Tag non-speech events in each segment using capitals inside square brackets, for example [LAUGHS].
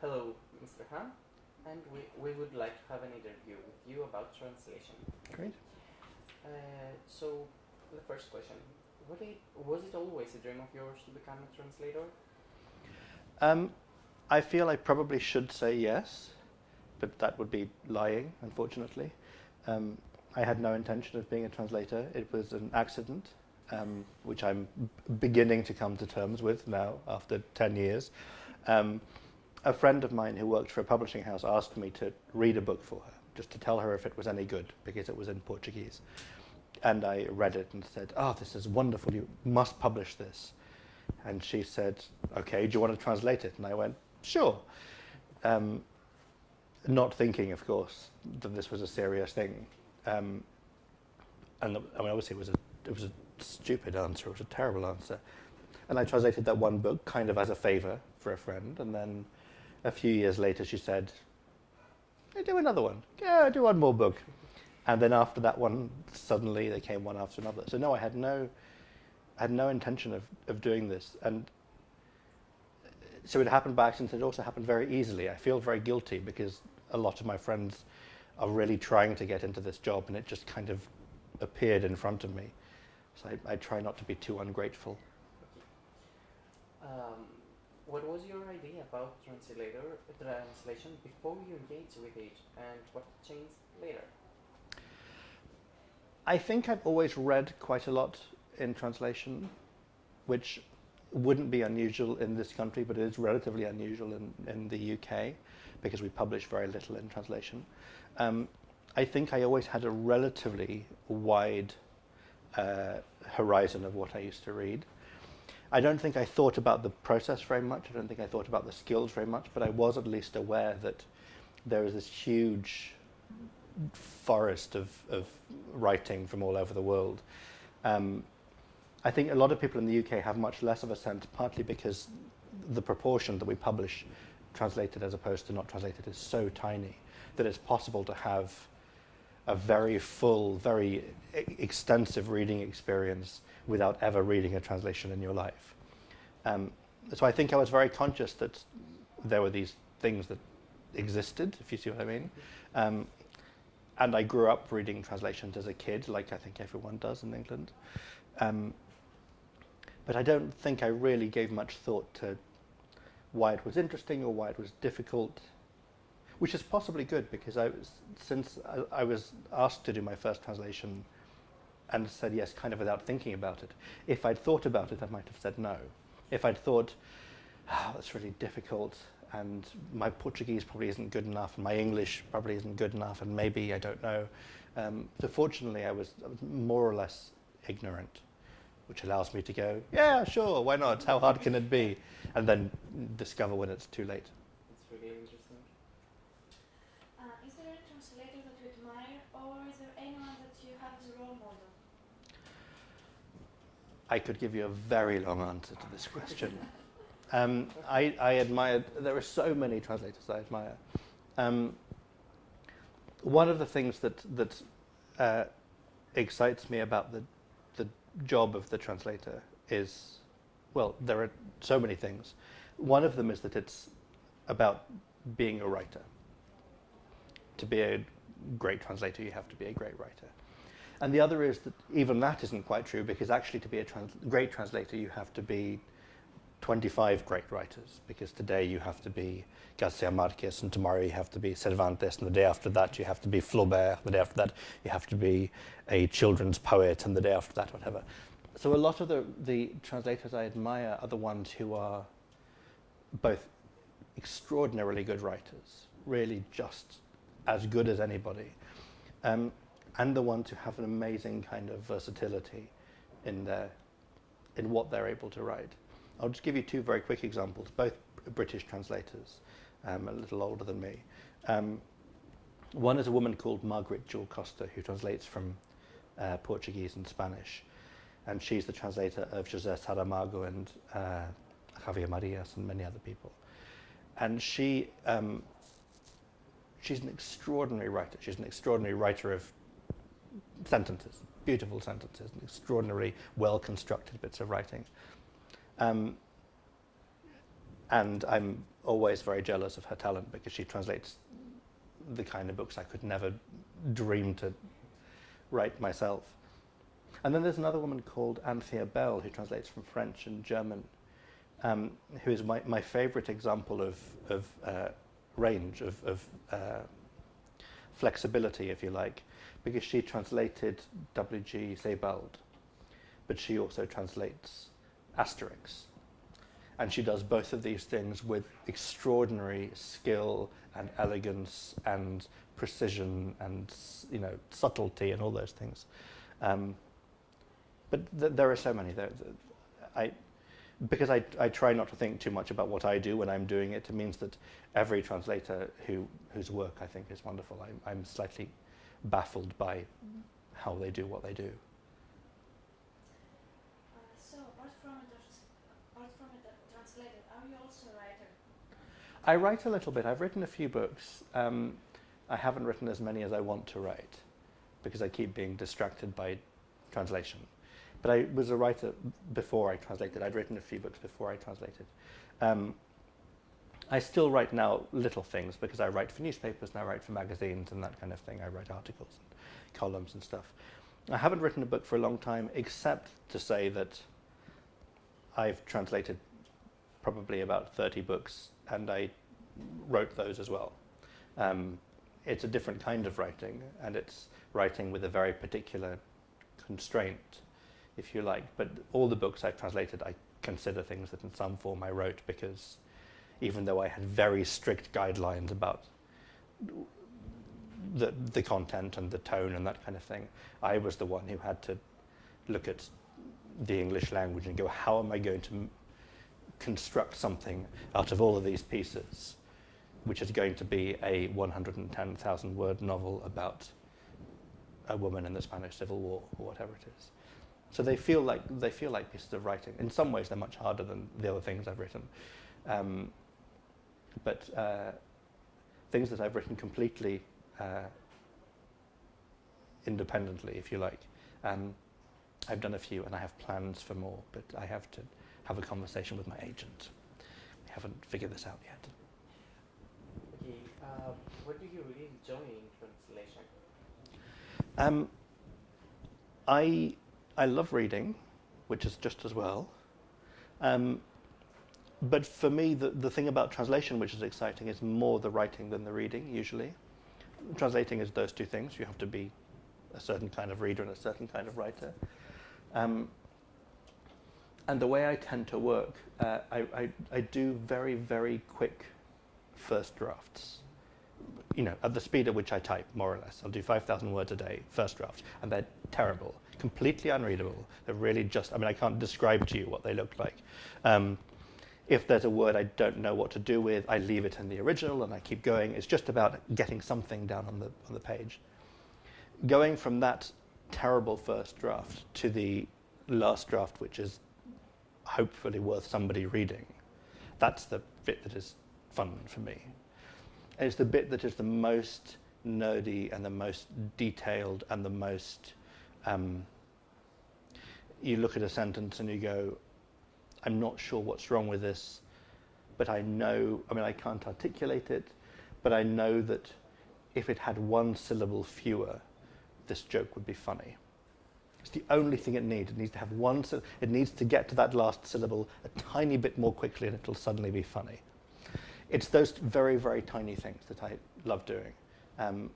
Hello, Mr. Hahn, and we, we would like to have an interview with you about translation. Great. Uh, so, the first question: it, Was it always a dream of yours to become a translator? Um, I feel I probably should say yes, but that would be lying, unfortunately. Um, I had no intention of being a translator. It was an accident, um, which I'm beginning to come to terms with now after 10 years. Um, a friend of mine who worked for a publishing house asked me to read a book for her, just to tell her if it was any good, because it was in Portuguese. And I read it and said, oh, this is wonderful, you must publish this. And she said, okay, do you want to translate it? And I went, sure. Um, not thinking, of course, that this was a serious thing. Um, and I mean, obviously, it was a it was a stupid answer. It was a terrible answer. And I translated that one book kind of as a favor for a friend. And then a few years later, she said, hey, do another one. Yeah, do one more book. And then after that one, suddenly they came one after another. So no, I had no, I had no intention of, of doing this. And so it happened by accident. It also happened very easily. I feel very guilty because a lot of my friends are really trying to get into this job and it just kind of appeared in front of me. So I, I try not to be too ungrateful. Um, what was your idea about translator translation before you engaged with it, and what changed later? I think I've always read quite a lot in translation, which wouldn't be unusual in this country, but it is relatively unusual in, in the UK because we publish very little in translation. Um, I think I always had a relatively wide uh, horizon of what I used to read. I don't think I thought about the process very much. I don't think I thought about the skills very much, but I was at least aware that there is this huge forest of, of writing from all over the world. Um, I think a lot of people in the UK have much less of a sense, partly because the proportion that we publish translated as opposed to not translated is so tiny that it's possible to have a very full, very extensive reading experience without ever reading a translation in your life. Um, so I think I was very conscious that there were these things that existed, if you see what I mean. Um, and I grew up reading translations as a kid, like I think everyone does in England. Um, but I don't think I really gave much thought to why it was interesting or why it was difficult, which is possibly good because I was, since I, I was asked to do my first translation and said yes kind of without thinking about it. If I'd thought about it, I might have said no. If I'd thought, oh, that's really difficult and my Portuguese probably isn't good enough and my English probably isn't good enough and maybe I don't know. Um, so fortunately I was, I was more or less ignorant which allows me to go, yeah, sure, why not? How hard can it be? And then discover when it's too late. It's really interesting. Uh, is there a translator that you admire, or is there anyone that you have as a role model? I could give you a very long answer to this question. [LAUGHS] um, I, I admire, there are so many translators I admire. Um, one of the things that, that uh, excites me about the, the job of the translator is, well, there are so many things. One of them is that it's about being a writer. To be a great translator, you have to be a great writer. And the other is that even that isn't quite true because actually to be a trans great translator, you have to be 25 great writers because today you have to be Garcia Marquez and tomorrow you have to be Cervantes and the day after that you have to be Flaubert, the day after that you have to be a children's poet and the day after that whatever. So a lot of the, the translators I admire are the ones who are both extraordinarily good writers, really just as good as anybody, um, and the ones who have an amazing kind of versatility in their in what they're able to write. I'll just give you two very quick examples, both British translators, um, a little older than me. Um, one is a woman called Margaret Jull Costa, who translates from uh, Portuguese and Spanish. And she's the translator of José Saramago and uh, Javier Marias and many other people. And she, um, she's an extraordinary writer. She's an extraordinary writer of sentences, beautiful sentences, and extraordinarily well-constructed bits of writing. Um, and I'm always very jealous of her talent because she translates the kind of books I could never dream to write myself. And then there's another woman called Anthea Bell who translates from French and German, um, who is my, my favorite example of, of uh, range, of, of uh, flexibility, if you like, because she translated W.G. Sebald, but she also translates Asterix. And she does both of these things with extraordinary skill and elegance and precision and you know subtlety and all those things. Um, but th there are so many. There, I, because I, I try not to think too much about what I do when I'm doing it, it means that every translator who, whose work I think is wonderful, I'm, I'm slightly baffled by how they do what they do. Uh, so, apart from a, apart from a translator, are you also a writer? I write a little bit. I've written a few books. Um, I haven't written as many as I want to write because I keep being distracted by translation. But I was a writer before I translated. I'd written a few books before I translated. Um, I still write now little things because I write for newspapers and I write for magazines and that kind of thing. I write articles and columns and stuff. I haven't written a book for a long time except to say that I've translated probably about 30 books and I wrote those as well. Um, it's a different kind of writing and it's writing with a very particular constraint if you like. But all the books I've translated, I consider things that in some form I wrote because even though I had very strict guidelines about the, the content and the tone and that kind of thing, I was the one who had to look at the English language and go, how am I going to construct something out of all of these pieces, which is going to be a 110,000 word novel about a woman in the Spanish Civil War or whatever it is. So they feel like they feel like pieces of writing. In some ways, they're much harder than the other things I've written, um, but uh, things that I've written completely uh, independently, if you like. Um, I've done a few, and I have plans for more, but I have to have a conversation with my agent. We haven't figured this out yet. Okay, uh, what do you really enjoy in translation? Um, I I love reading, which is just as well. Um, but for me, the, the thing about translation which is exciting is more the writing than the reading, usually. Translating is those two things. You have to be a certain kind of reader and a certain kind of writer. Um, and the way I tend to work, uh, I, I, I do very, very quick first drafts. You know, at the speed at which I type, more or less. I'll do 5,000 words a day, first draft, and they're terrible completely unreadable. They're really just, I mean, I can't describe to you what they look like. Um, if there's a word I don't know what to do with, I leave it in the original and I keep going. It's just about getting something down on the, on the page. Going from that terrible first draft to the last draft, which is hopefully worth somebody reading, that's the bit that is fun for me. And it's the bit that is the most nerdy and the most detailed and the most um, you look at a sentence and you go, I'm not sure what's wrong with this, but I know, I mean, I can't articulate it, but I know that if it had one syllable fewer, this joke would be funny. It's the only thing it needs. It needs to have one, it needs to get to that last syllable a tiny bit more quickly and it'll suddenly be funny. It's those very, very tiny things that I love doing. Um,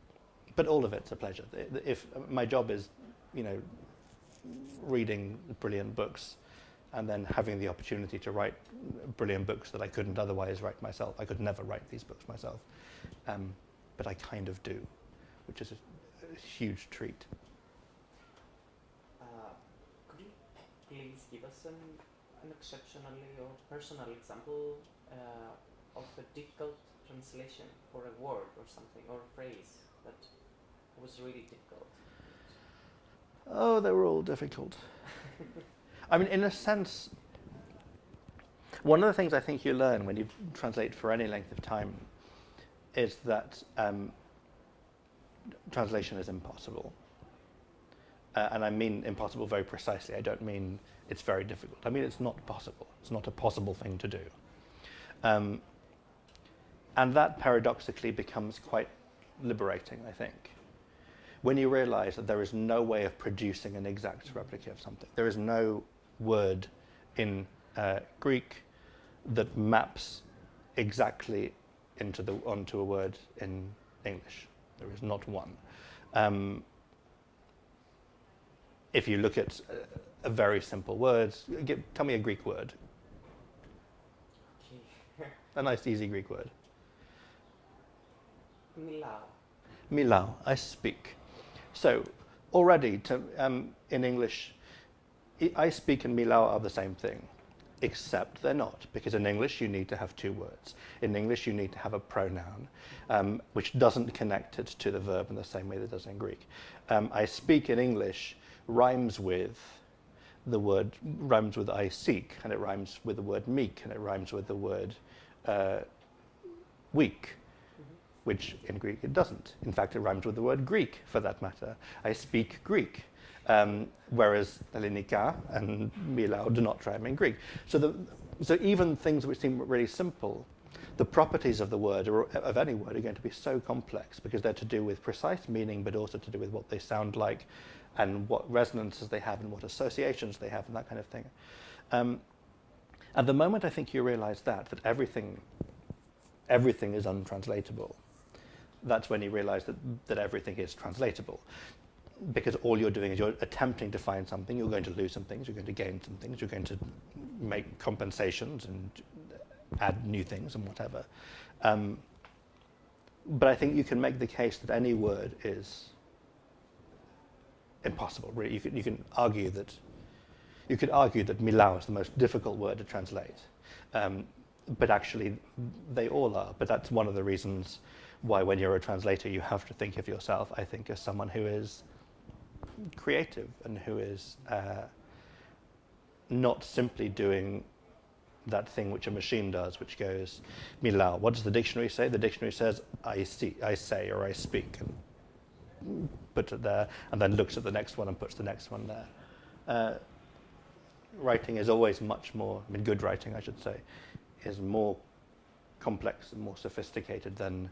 but all of it's a pleasure. If my job is you know, reading brilliant books and then having the opportunity to write brilliant books that I couldn't otherwise write myself. I could never write these books myself, um, but I kind of do, which is a, a huge treat. Uh, could you please give us an, an exceptionally or personal example uh, of a difficult translation for a word or something or a phrase that was really difficult? Oh, they were all difficult. [LAUGHS] I mean, in a sense, one of the things I think you learn when you translate for any length of time is that um, translation is impossible. Uh, and I mean impossible very precisely. I don't mean it's very difficult. I mean it's not possible. It's not a possible thing to do. Um, and that paradoxically becomes quite liberating, I think. When you realize that there is no way of producing an exact replica of something, there is no word in uh, Greek that maps exactly into the, onto a word in English. There is not one. Um, if you look at a, a very simple word, give, tell me a Greek word, [LAUGHS] a nice easy Greek word. Milao. Milao, I speak. So already to, um, in English, I speak and Milao are the same thing, except they're not, because in English you need to have two words. In English you need to have a pronoun, um, which doesn't connect it to the verb in the same way that it does in Greek. Um, I speak in English rhymes with the word, rhymes with I seek, and it rhymes with the word meek, and it rhymes with the word uh, weak which in Greek it doesn't. In fact, it rhymes with the word Greek, for that matter. I speak Greek, um, whereas Elinika and Milao do not rhyme in Greek. So, the, so even things which seem really simple, the properties of the word or of any word are going to be so complex because they're to do with precise meaning, but also to do with what they sound like, and what resonances they have, and what associations they have, and that kind of thing. Um, at the moment, I think you realize that that everything, everything is untranslatable that's when you realize that, that everything is translatable. Because all you're doing is you're attempting to find something, you're going to lose some things, you're going to gain some things, you're going to make compensations and add new things and whatever. Um, but I think you can make the case that any word is impossible. You can, you can argue that you could argue that Milao is the most difficult word to translate, um, but actually they all are. But that's one of the reasons why when you're a translator you have to think of yourself, I think, as someone who is creative and who is uh, not simply doing that thing which a machine does, which goes, Milao. What does the dictionary say? The dictionary says, I see, I say, or I speak, and puts it there, and then looks at the next one and puts the next one there. Uh, writing is always much more, I mean, good writing, I should say, is more complex and more sophisticated than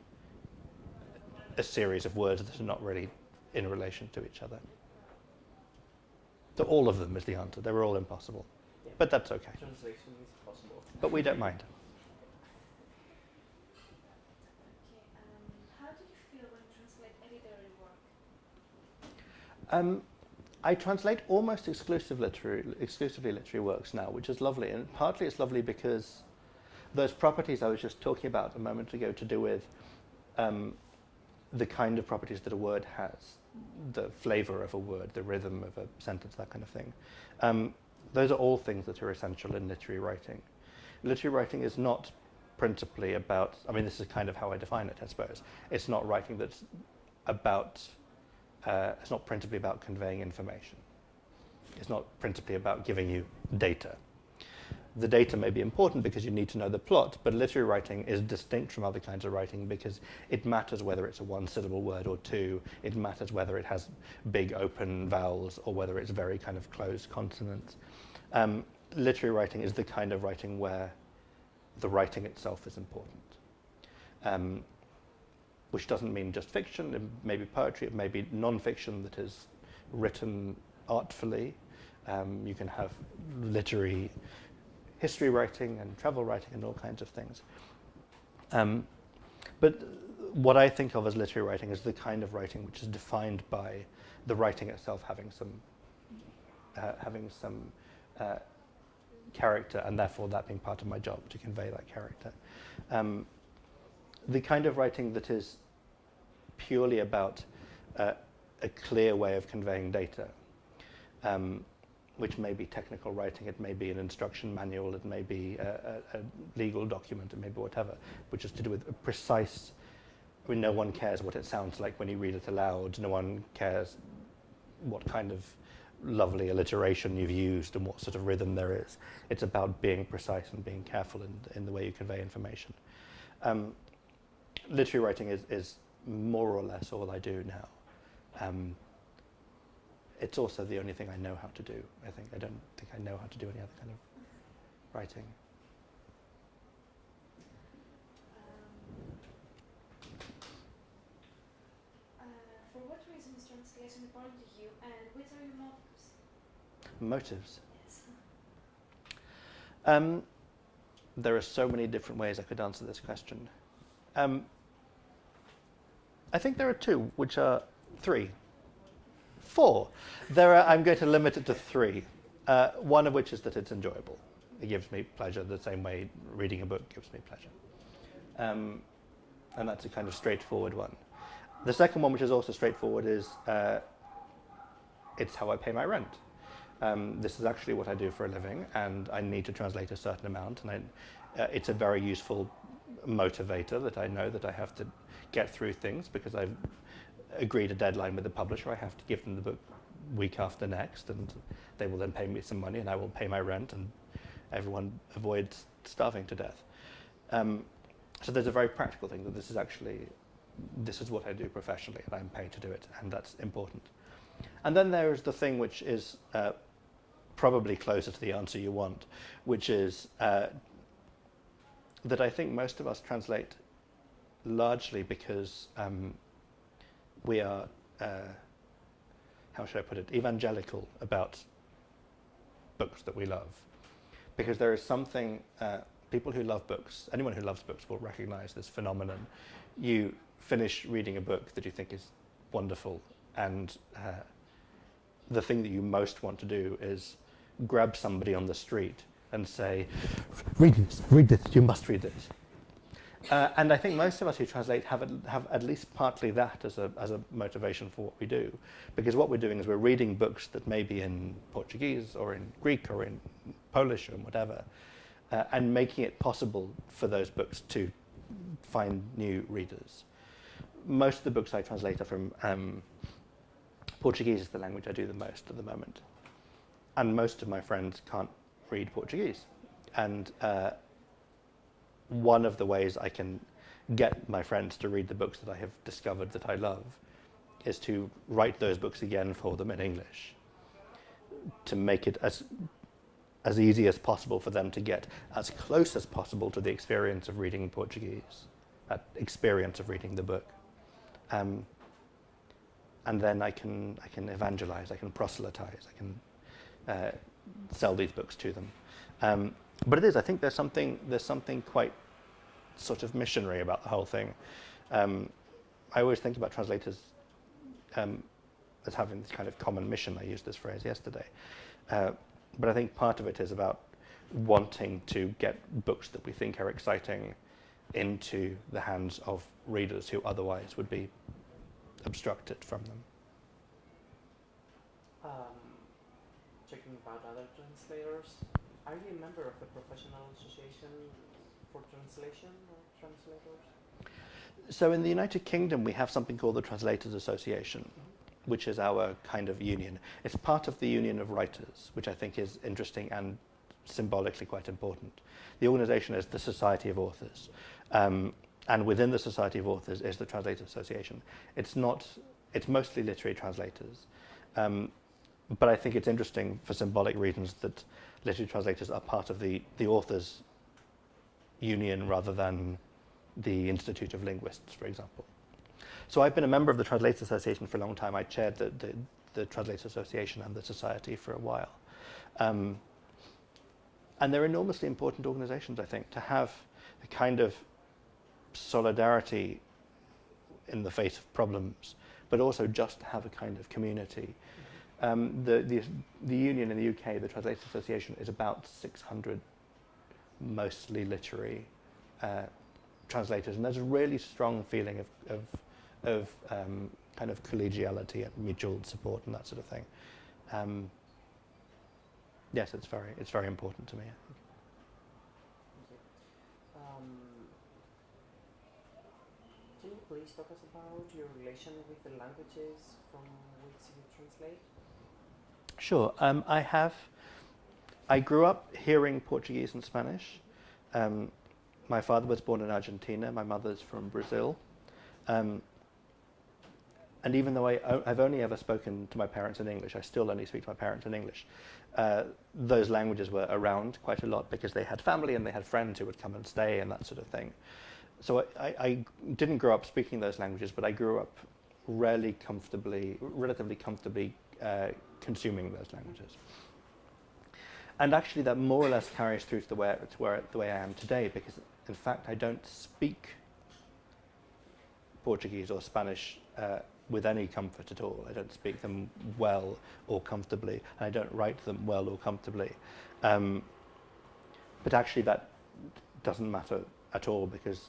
a series of words that are not really in relation to each other. So all of them is the answer. They were all impossible. Yeah. But that's okay. Translation is possible. But we don't mind. Okay, um, how do you feel when you translate literary work? Um, I translate almost exclusive literary, exclusively literary works now, which is lovely. And partly it's lovely because those properties I was just talking about a moment ago to do with um, the kind of properties that a word has, the flavor of a word, the rhythm of a sentence, that kind of thing. Um, those are all things that are essential in literary writing. Literary writing is not principally about, I mean, this is kind of how I define it, I suppose. It's not writing that's about, uh, it's not principally about conveying information. It's not principally about giving you data the data may be important because you need to know the plot, but literary writing is distinct from other kinds of writing because it matters whether it's a one syllable word or two, it matters whether it has big open vowels or whether it's very kind of closed consonants. Um, literary writing is the kind of writing where the writing itself is important. Um, which doesn't mean just fiction, it may be poetry, it may be non-fiction that is written artfully. Um, you can have literary history writing and travel writing and all kinds of things. Um, but what I think of as literary writing is the kind of writing which is defined by the writing itself having some uh, having some uh, character, and therefore that being part of my job to convey that character. Um, the kind of writing that is purely about uh, a clear way of conveying data. Um, which may be technical writing, it may be an instruction manual, it may be a, a, a, legal document, it may be whatever, which is to do with a precise, I mean, no one cares what it sounds like when you read it aloud, no one cares what kind of lovely alliteration you've used and what sort of rhythm there is. It's about being precise and being careful in, in the way you convey information. Um, literary writing is, is more or less all I do now. Um, it's also the only thing I know how to do. I think I don't think I know how to do any other kind of writing. Um, uh, for what reason is translation important to you, and what are your motives? Motives. Yes. Um, there are so many different ways I could answer this question. Um, I think there are two, which are three, four. There are, I'm going to limit it to three. Uh, one of which is that it's enjoyable. It gives me pleasure the same way reading a book gives me pleasure. Um, and that's a kind of straightforward one. The second one, which is also straightforward, is uh, it's how I pay my rent. Um, this is actually what I do for a living, and I need to translate a certain amount, and I, uh, it's a very useful motivator that I know that I have to get through things because I've agreed a deadline with the publisher. I have to give them the book week after next, and they will then pay me some money, and I will pay my rent, and everyone avoids starving to death. Um, so there's a very practical thing that this is actually this is what I do professionally, and I'm paid to do it, and that's important. And then there is the thing which is uh, probably closer to the answer you want, which is uh, that I think most of us translate largely because um, we are, uh, how should I put it, evangelical about books that we love. Because there is something, uh, people who love books, anyone who loves books will recognize this phenomenon. You finish reading a book that you think is wonderful, and uh, the thing that you most want to do is grab somebody on the street and say, read this, read this, you must read this. Uh, and I think most of us who translate have, have at least partly that as a, as a motivation for what we do. Because what we're doing is we're reading books that may be in Portuguese or in Greek or in Polish or whatever, uh, and making it possible for those books to find new readers. Most of the books I translate are from um, Portuguese is the language I do the most at the moment. And most of my friends can't read Portuguese. And uh, one of the ways I can get my friends to read the books that I have discovered that I love is to write those books again for them in English to make it as as easy as possible for them to get as close as possible to the experience of reading Portuguese, that experience of reading the book. Um, and then I can I can evangelize, I can proselytize, I can uh, sell these books to them. Um, but it is, I think there's something there's something quite sort of missionary about the whole thing. Um, I always think about translators um, as having this kind of common mission. I used this phrase yesterday. Uh, but I think part of it is about wanting to get books that we think are exciting into the hands of readers who otherwise would be obstructed from them. Um, checking about other translators, are you a member of the professional association for translation or translators? So in the United Kingdom, we have something called the Translators Association, which is our kind of union. It's part of the Union of Writers, which I think is interesting and symbolically quite important. The organization is the Society of Authors. Um, and within the Society of Authors is the Translators Association. It's not, it's mostly literary translators. Um, but I think it's interesting for symbolic reasons that literary translators are part of the, the authors union rather than the Institute of Linguists, for example. So I've been a member of the Translators Association for a long time. I chaired the, the, the Translators Association and the Society for a while. Um, and they're enormously important organizations, I think, to have a kind of solidarity in the face of problems, but also just to have a kind of community. Um, the, the, the union in the UK, the Translators Association, is about 600 mostly literary uh, translators, and there's a really strong feeling of, of, of um, kind of collegiality and mutual support and that sort of thing. Um, yes, it's very, it's very important to me. Um, can you please talk us about your relation with the languages from which you translate? Sure. Um, I have. I grew up hearing Portuguese and Spanish. Um, my father was born in Argentina. My mother's from Brazil. Um, and even though I, have only ever spoken to my parents in English, I still only speak to my parents in English. Uh, those languages were around quite a lot because they had family and they had friends who would come and stay and that sort of thing. So I, I, I didn't grow up speaking those languages, but I grew up rarely comfortably, relatively comfortably uh, consuming those languages. And actually, that more or less carries through to the way, to where, the way I am today, because in fact, I don't speak Portuguese or Spanish uh, with any comfort at all. I don't speak them well or comfortably, and I don't write them well or comfortably. Um, but actually, that doesn't matter at all because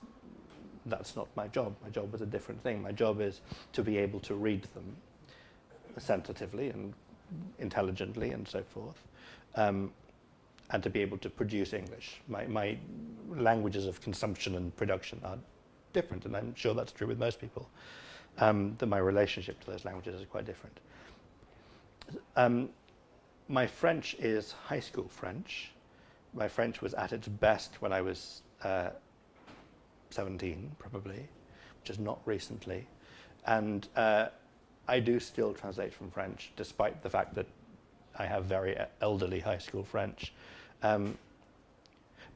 that's not my job. My job is a different thing. My job is to be able to read them sensitively and intelligently and so forth, um, and to be able to produce English. My, my languages of consumption and production are different, and I'm sure that's true with most people. Um, that my relationship to those languages is quite different. Um, my French is high school French. My French was at its best when I was uh, 17, probably, which is not recently. And uh, I do still translate from French, despite the fact that I have very elderly high school French, um,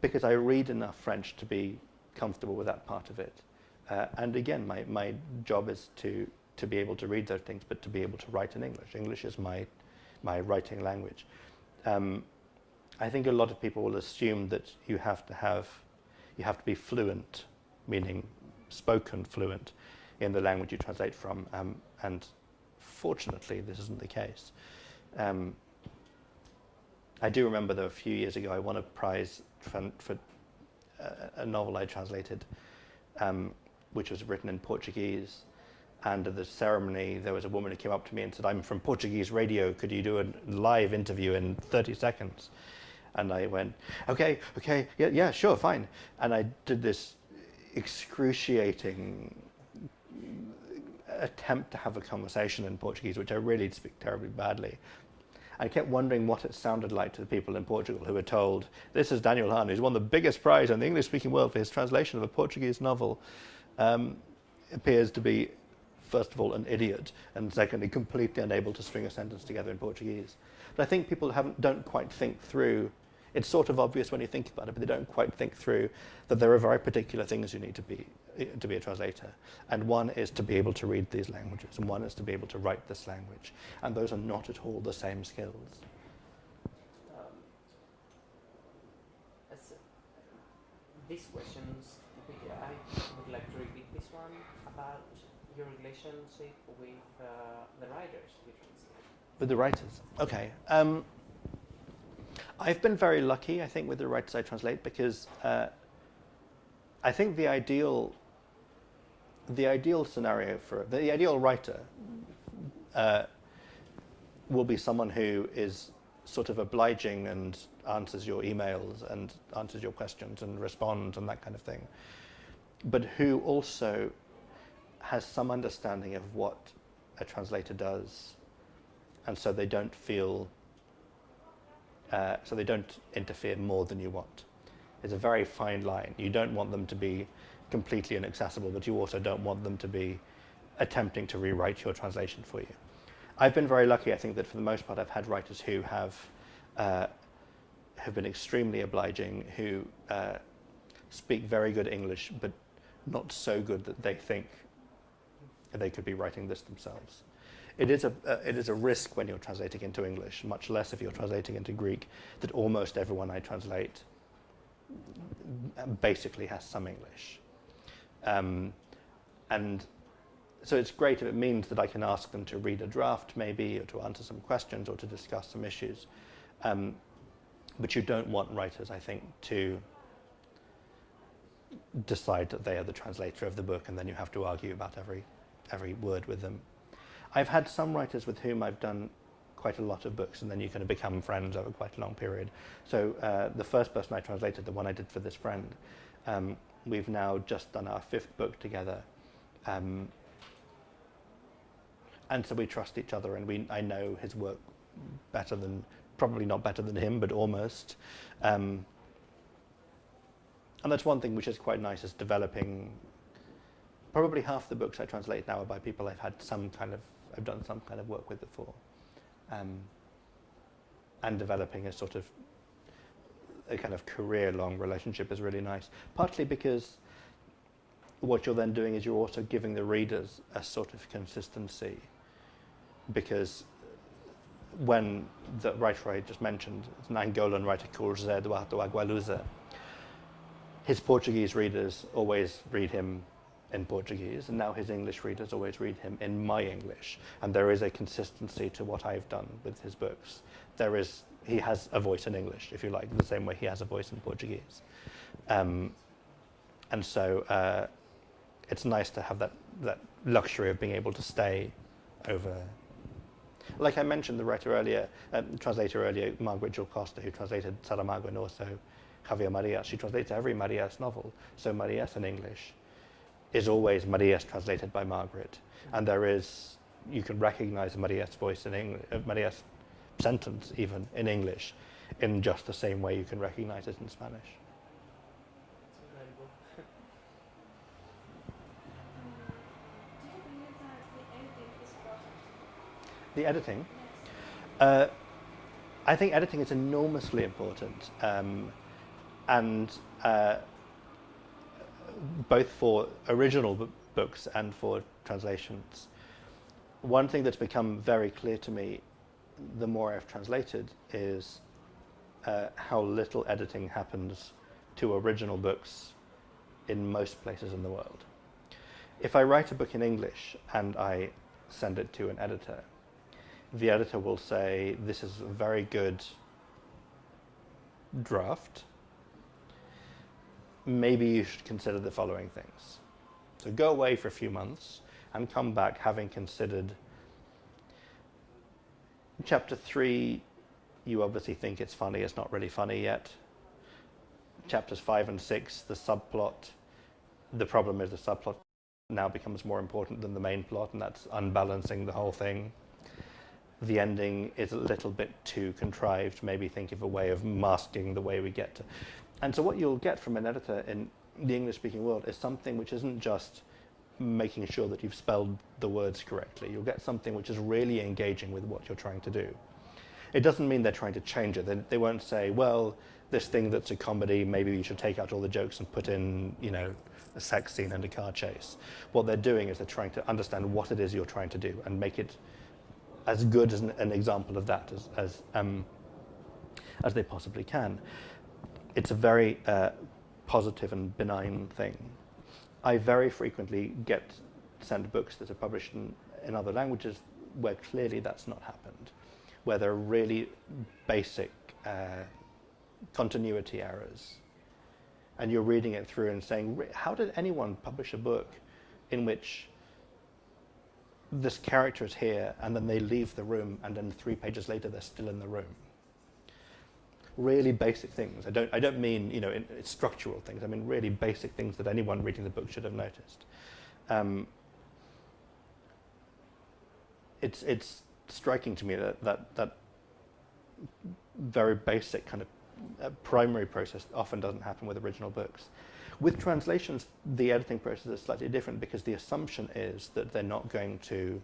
because I read enough French to be comfortable with that part of it. Uh, and again, my, my job is to, to be able to read those things, but to be able to write in English. English is my, my writing language. Um, I think a lot of people will assume that you have to have, you have to be fluent, meaning spoken fluent, in the language you translate from. Um, and fortunately, this isn't the case. Um, I do remember that a few years ago I won a prize for, a, a novel I translated um, which was written in Portuguese. And at the ceremony, there was a woman who came up to me and said, I'm from Portuguese radio. Could you do a live interview in 30 seconds? And I went, okay, okay, yeah, yeah, sure, fine. And I did this excruciating attempt to have a conversation in Portuguese, which I really speak terribly badly. I kept wondering what it sounded like to the people in Portugal who were told, this is Daniel Hahn, who's won the biggest prize in the English-speaking world for his translation of a Portuguese novel um, appears to be, first of all, an idiot, and secondly, completely unable to string a sentence together in Portuguese. But I think people haven't, don't quite think through, it's sort of obvious when you think about it, but they don't quite think through that there are very particular things you need to be, to be a translator. And one is to be able to read these languages, and one is to be able to write this language. And those are not at all the same skills. Um, these questions I would like to repeat this one about your relationship with uh, the writers you translate. With the writers, okay. Um, I've been very lucky, I think, with the writers I translate because uh, I think the ideal, the ideal scenario for the ideal writer uh, will be someone who is sort of obliging and answers your emails and answers your questions and responds and that kind of thing but who also has some understanding of what a translator does, and so they don't feel, uh, so they don't interfere more than you want. It's a very fine line. You don't want them to be completely inaccessible, but you also don't want them to be attempting to rewrite your translation for you. I've been very lucky, I think, that for the most part I've had writers who have uh, have been extremely obliging, who uh, speak very good English, but not so good that they think they could be writing this themselves. It is, a, uh, it is a risk when you're translating into English, much less if you're translating into Greek, that almost everyone I translate basically has some English. Um, and so it's great if it means that I can ask them to read a draft maybe, or to answer some questions, or to discuss some issues. Um, but you don't want writers, I think, to decide that they are the translator of the book and then you have to argue about every, every word with them. I've had some writers with whom I've done quite a lot of books and then you kind of become friends over quite a long period. So uh, the first person I translated, the one I did for this friend, um, we've now just done our fifth book together. Um, and so we trust each other and we, I know his work better than, probably not better than him, but almost. Um, and that's one thing which is quite nice is developing probably half the books I translate now are by people I've had some kind of I've done some kind of work with before um, and developing a sort of a kind of career long relationship is really nice partly because what you're then doing is you're also giving the readers a sort of consistency because when the writer I just mentioned, an Angolan writer called José Eduardo Agualusa, his Portuguese readers always read him in Portuguese, and now his English readers always read him in my English. And there is a consistency to what I've done with his books. There is, he has a voice in English, if you like, the same way he has a voice in Portuguese. Um, and so uh, it's nice to have that, that luxury of being able to stay over. Like I mentioned, the writer earlier, um, translator earlier, Margaret Jull Costa, who translated Saramago and also Javier Marias, she translates every Marias novel. So Marias in English is always Marias translated by Margaret. And there is, you can recognize Marias' voice in English, uh, Marias' sentence even in English in just the same way you can recognize it in Spanish. The editing uh, I think editing is enormously important. Um, and uh, both for original books and for translations. One thing that's become very clear to me the more I've translated is uh, how little editing happens to original books in most places in the world. If I write a book in English and I send it to an editor, the editor will say, This is a very good draft. Maybe you should consider the following things. So go away for a few months and come back having considered chapter three. You obviously think it's funny, it's not really funny yet. Chapters five and six, the subplot. The problem is the subplot now becomes more important than the main plot, and that's unbalancing the whole thing the ending is a little bit too contrived. Maybe think of a way of masking the way we get to. And so, what you'll get from an editor in the English speaking world is something which isn't just making sure that you've spelled the words correctly. You'll get something which is really engaging with what you're trying to do. It doesn't mean they're trying to change it. They, they won't say, well, this thing that's a comedy, maybe you should take out all the jokes and put in, you know, a sex scene and a car chase. What they're doing is they're trying to understand what it is you're trying to do and make it as good as an, an example of that as, as, um, as they possibly can. It's a very uh, positive and benign thing. I very frequently get sent books that are published in, in other languages where clearly that's not happened, where there are really basic uh, continuity errors. And you're reading it through and saying, how did anyone publish a book in which this character is here and then they leave the room and then three pages later they're still in the room? Really basic things. I don't, I don't mean you know in, structural things. I mean really basic things that anyone reading the book should have noticed. Um, it's it's striking to me that that that very basic kind of uh, primary process often doesn't happen with original books. With translations, the editing process is slightly different because the assumption is that they're not going to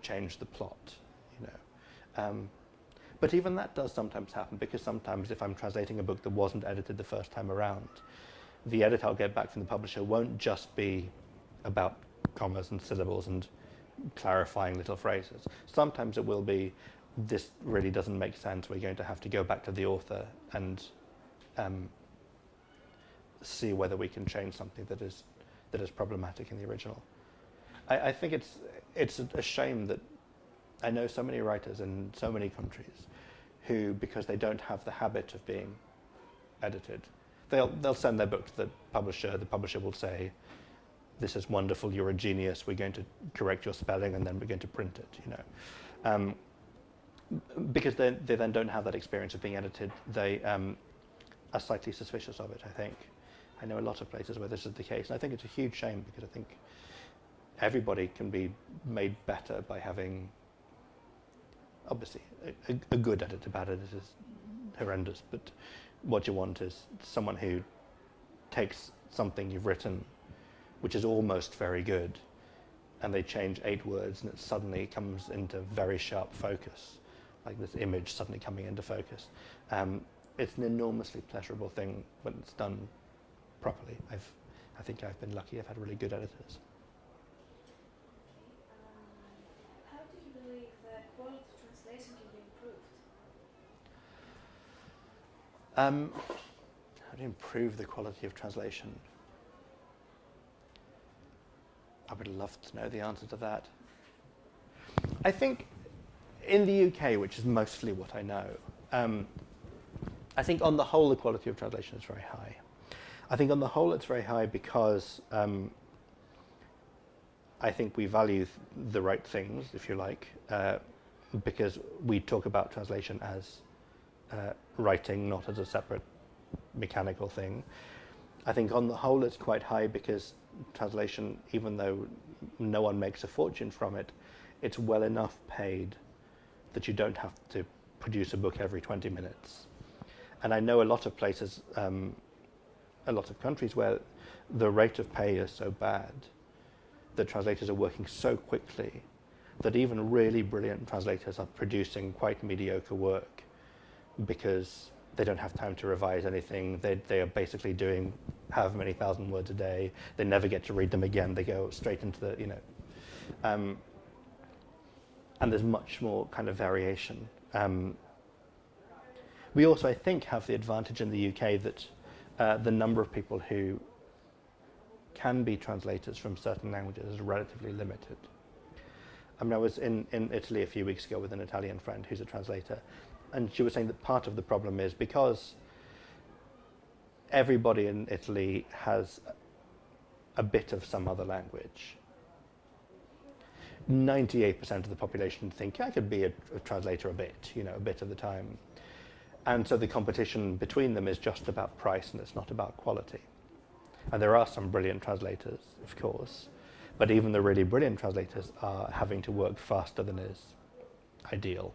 change the plot, you know. Um, but even that does sometimes happen because sometimes if I'm translating a book that wasn't edited the first time around, the edit I'll get back from the publisher won't just be about commas and syllables and clarifying little phrases. Sometimes it will be, this really doesn't make sense. We're going to have to go back to the author and um, see whether we can change something that is that is problematic in the original. I, I think it's it's a, a shame that I know so many writers in so many countries who, because they don't have the habit of being edited, they'll they'll send their book to the publisher. The publisher will say, "This is wonderful. You're a genius. We're going to correct your spelling, and then we're going to print it." You know. Um, because they, they then don't have that experience of being edited, they um, are slightly suspicious of it, I think. I know a lot of places where this is the case, and I think it's a huge shame because I think everybody can be made better by having, obviously, a, a, good editor. Bad editor is horrendous, but what you want is someone who takes something you've written, which is almost very good, and they change eight words, and it suddenly comes into very sharp focus, like this image suddenly coming into focus. Um, it's an enormously pleasurable thing when it's done properly. I've I think I've been lucky. I've had really good editors. Um, how do you believe the quality of translation can be improved? Um, how to improve the quality of translation? I would love to know the answer to that. I think in the UK, which is mostly what I know, um, I think on the whole the quality of translation is very high. I think on the whole it's very high because um, I think we value th- the right things, if you like, uh, because we talk about translation as uh, writing, not as a separate mechanical thing. I think on the whole it's quite high because translation, even though no one makes a fortune from it, it's well enough paid that you don't have to produce a book every 20 minutes. And I know a lot of places, um, a lot of countries where the rate of pay is so bad that translators are working so quickly that even really brilliant translators are producing quite mediocre work because they don't have time to revise anything. They, they are basically doing however many thousand words a day. They never get to read them again. They go straight into the, you know. Um, and there's much more kind of variation. Um, we also, I think, have the advantage in the UK that uh, the number of people who can be translators from certain languages is relatively limited. I mean, I was in, in Italy a few weeks ago with an Italian friend who's a translator, and she was saying that part of the problem is because everybody in Italy has a bit of some other language. 98% of the population think I could be a, a translator a bit, you know, a bit of the time. And so the competition between them is just about price and it's not about quality. And there are some brilliant translators, of course, but even the really brilliant translators are having to work faster than is ideal.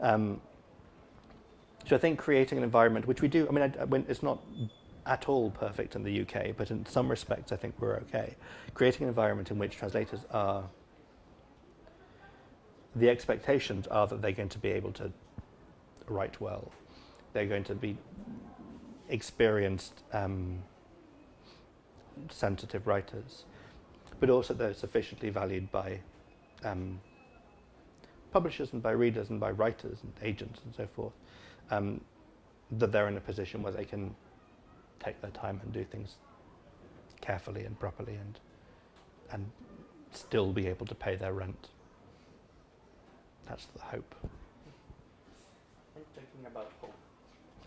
Um, so I think creating an environment, which we do, I mean, I, I, it's not at all perfect in the UK, but in some respects I think we're okay. Creating an environment in which translators are, the expectations are that they're going to be able to write well. They're going to be experienced, um, sensitive writers, but also they're sufficiently valued by um, publishers and by readers and by writers and agents and so forth, um, that they're in a position where they can take their time and do things carefully and properly and and still be able to pay their rent. That's the hope. And talking about hope.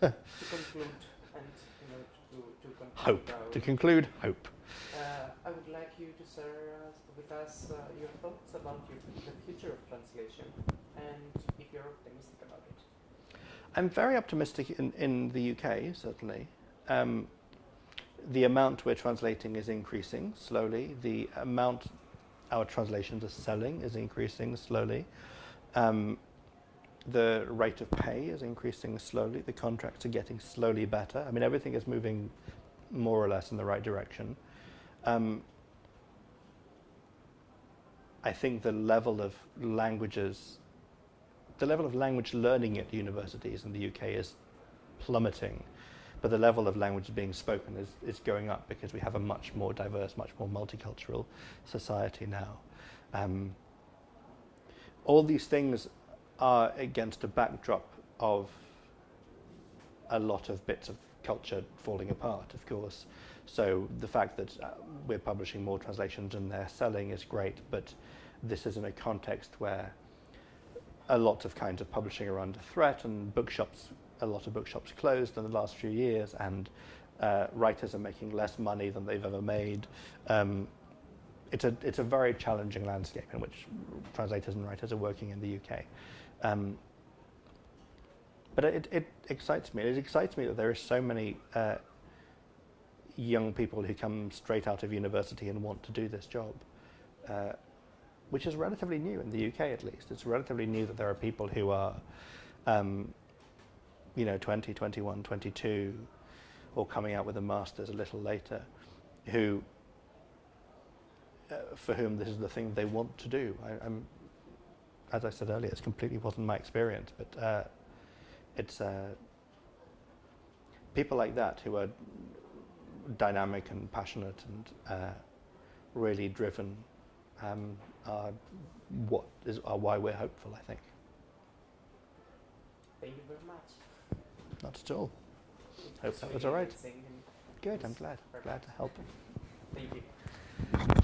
[LAUGHS] to conclude and you know to, to conclude Hope. To conclude, hope. Uh, I would like you to share with us uh, your thoughts about your, the future of translation and if you're optimistic about it. I'm very optimistic in, in the UK, certainly. Um, the amount we're translating is increasing slowly. The amount our translations are selling is increasing slowly. Um, the rate of pay is increasing slowly. The contracts are getting slowly better. I mean, everything is moving more or less in the right direction. Um, I think the level of languages, the level of language learning at universities in the UK is plummeting, but the level of language being spoken is, is going up because we have a much more diverse, much more multicultural society now. Um, all these things are against a backdrop of a lot of bits of culture falling apart, of course. So the fact that uh, we're publishing more translations and they're selling is great, but this is in a context where a lot of kinds of publishing are under threat and bookshops, a lot of bookshops closed in the last few years and uh, writers are making less money than they've ever made. Um, it's a, it's a very challenging landscape in which translators and writers are working in the UK. Um, but it, it excites me. It excites me that there are so many uh, young people who come straight out of university and want to do this job, uh, which is relatively new in the UK at least. It's relatively new that there are people who are, um, you know, 20, 21, 22, or coming out with a master's a little later, who, uh, for whom this is the thing they want to do. I, I'm, as I said earlier, it completely wasn't my experience, but uh, it's uh, people like that who are dynamic and passionate and uh, really driven um, are what is are why we're hopeful. I think. Thank you very much. Not at all. Hope that was all right. Good. I'm glad. Glad to help. Thank you.